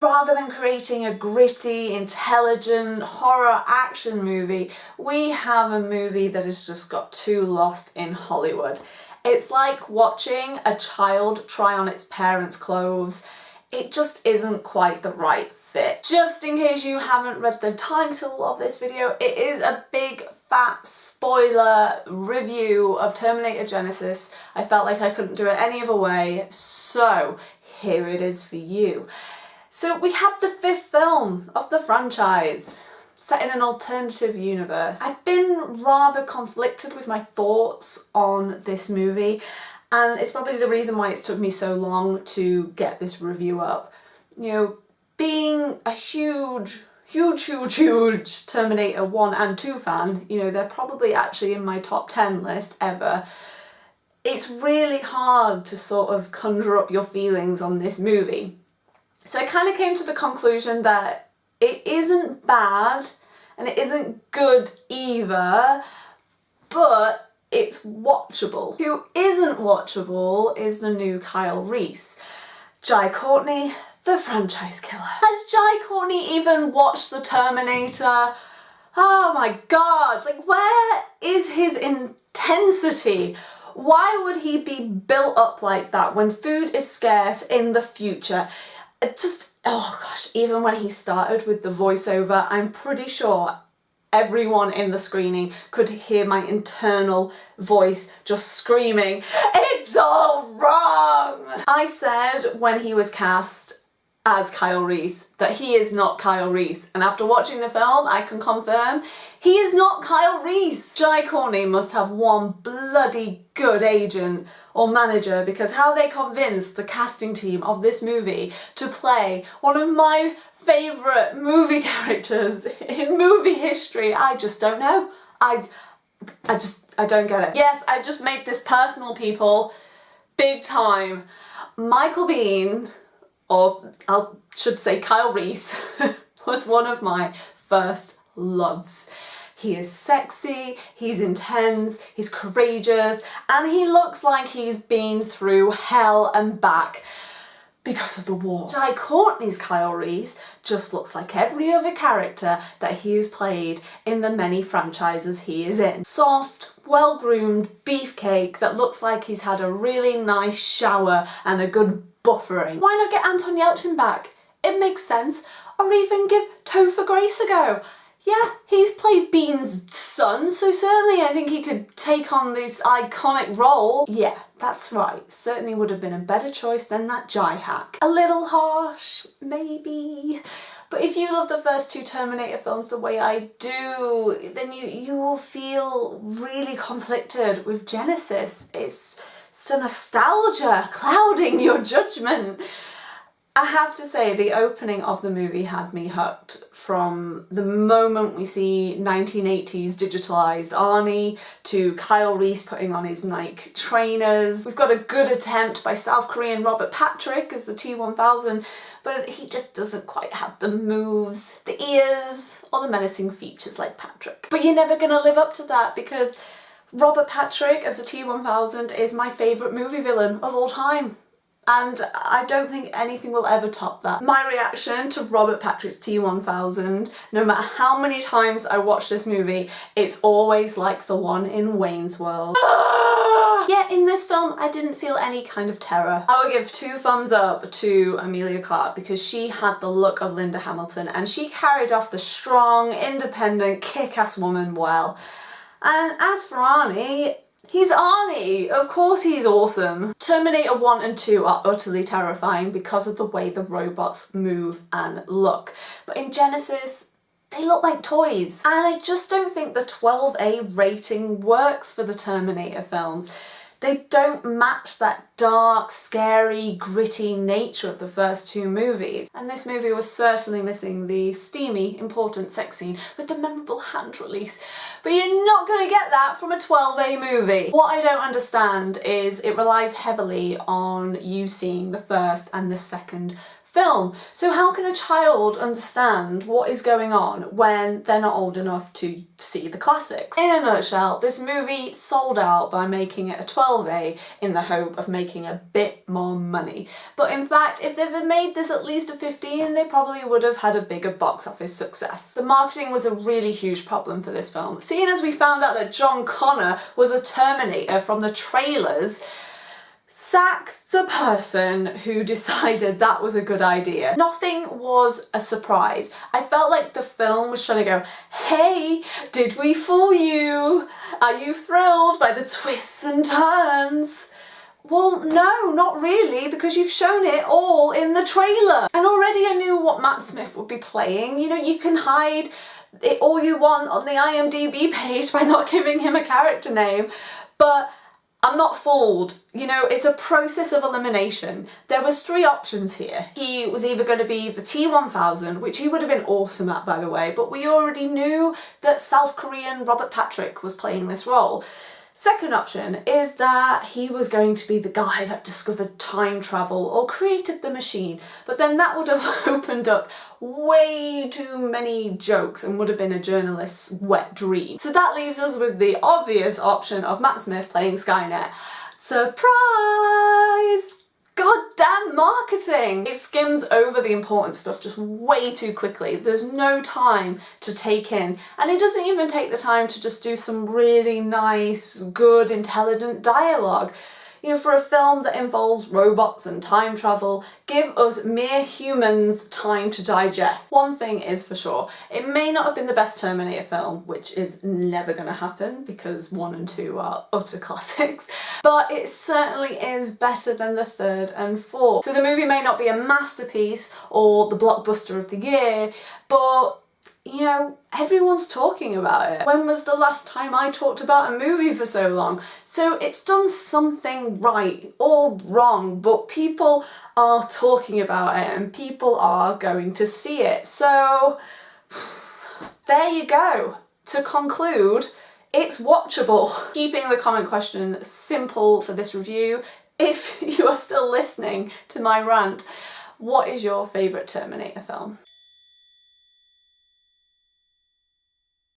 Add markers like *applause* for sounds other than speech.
Rather than creating a gritty, intelligent, horror action movie, we have a movie that has just got too lost in Hollywood. It's like watching a child try on its parents' clothes. It just isn't quite the right fit. Just in case you haven't read the title of this video, it is a big fat spoiler review of Terminator Genisys. I felt like I couldn't do it any other way, so here it is for you. So we have the fifth film of the franchise set in an alternative universe. I've been rather conflicted with my thoughts on this movie and it's probably the reason why it's took me so long to get this review up. You know, being a huge, huge, huge, huge Terminator 1 and 2 fan, you know, they're probably actually in my top 10 list ever, it's really hard to sort of conjure up your feelings on this movie. So I kind of came to the conclusion that it isn't bad and it isn't good either, but it's watchable. Who isn't watchable is the new Kyle Reese. Jai Courtney, the franchise killer. Has Jai Courtney even watched The Terminator? Oh my god, like where is his intensity? Why would he be built up like that when food is scarce in the future? Just, oh gosh, even when he started with the voiceover, I'm pretty sure everyone in the screening could hear my internal voice just screaming, it's all wrong! I said when he was cast as Kyle Reese that he is not Kyle Reese and after watching the film I can confirm he is not Kyle Reese. Jai Courtney must have one bloody good agent or manager because how they convinced the casting team of this movie to play one of my favourite movie *laughs* characters in movie history I just don't know. I, I just, I don't get it. Yes, I just made this personal people big time. Michael Biehn or I should say Kyle Reese, *laughs* was one of my first loves. He is sexy, he's intense, he's courageous, and he looks like he's been through hell and back because of the war. Jai Courtney's Kyle Reese just looks like every other character that he has played in the many franchises he is in. Soft, well-groomed beefcake that looks like he's had a really nice shower and a good buffering. Why not get Anton Yelchin back? It makes sense. Or even give Topher Grace a go. Yeah, he's played Bean's son, so certainly I think he could take on this iconic role. Yeah, that's right. Certainly would have been a better choice than that Jai hack. A little harsh, maybe. But if you love the first two Terminator films the way I do, then you, you will feel really conflicted with Genisys. It's so nostalgia clouding your judgment. I have to say the opening of the movie had me hooked from the moment we see 1980s digitalised Arnie to Kyle Reese putting on his Nike trainers. We've got a good attempt by South Korean Robert Patrick as the T-1000 but he just doesn't quite have the moves, the ears or the menacing features like Patrick. But you're never gonna live up to that because Robert Patrick as a T-1000 is my favourite movie villain of all time and I don't think anything will ever top that. My reaction to Robert Patrick's T-1000, no matter how many times I watch this movie, it's always like the one in Wayne's World. Ah! yeah, in this film I didn't feel any kind of terror. I would give two thumbs up to Emilia Clarke because she had the look of Linda Hamilton and she carried off the strong, independent, kick-ass woman well. And as for Arnie, He's Arnie! Of course he's awesome! Terminator 1 and 2 are utterly terrifying because of the way the robots move and look. But in Genisys, they look like toys. And I just don't think the 12A rating works for the Terminator films. They don't match that dark, scary, gritty nature of the first two movies. And this movie was certainly missing the steamy, important sex scene with the memorable hand release. But you're not going to get that from a 12A movie. What I don't understand is it relies heavily on you seeing the first and the second film. So how can a child understand what is going on when they're not old enough to see the classics? In a nutshell, this movie sold out by making it a 12A in the hope of making a bit more money. But in fact, if they'd made this at least a 15, they probably would have had a bigger box office success. The marketing was a really huge problem for this film. Seeing as we found out that John Connor was a Terminator from the trailers, sack the person who *laughs* decided that was a good idea. Nothing was a surprise. I felt like the film was trying to go, hey, did we fool you? Are you thrilled by the twists and turns? Well, no, not really, because you've shown it all in the trailer. And already I knew what Matt Smith would be playing. You know, you can hide it all you want on the IMDb page *laughs* by not giving him a character name, but I'm not fooled. You know, it's a process of elimination. There was three options here. He was either going to be the T-1000, which he would have been awesome at, by the way, but we already knew that South Korean Robert Patrick was playing this role. Second option is that he was going to be the guy that discovered time travel or created the machine, but then that would have *laughs* opened up way too many jokes and would have been a journalist's wet dream. So that leaves us with the obvious option of Matt Smith playing Skynet. Surprise! It skims over the important stuff just way too quickly. There's no time to take in and it doesn't even take the time to just do some really nice, good, intelligent dialogue. You know, for a film that involves robots and time travel, give us mere humans time to digest. One thing is for sure, it may not have been the best Terminator film, which is never going to happen because one and two are utter *laughs* classics, but it certainly is better than the third and fourth. So the movie may not be a masterpiece or the blockbuster of the year, but you know, everyone's talking about it. When was the last time I talked about a movie for so long? So it's done something right or wrong, but people are talking about it and people are going to see it. So there you go. To conclude, it's watchable. Keeping the comment question simple for this review, if *laughs* you are still listening to my rant, what is your favourite Terminator film?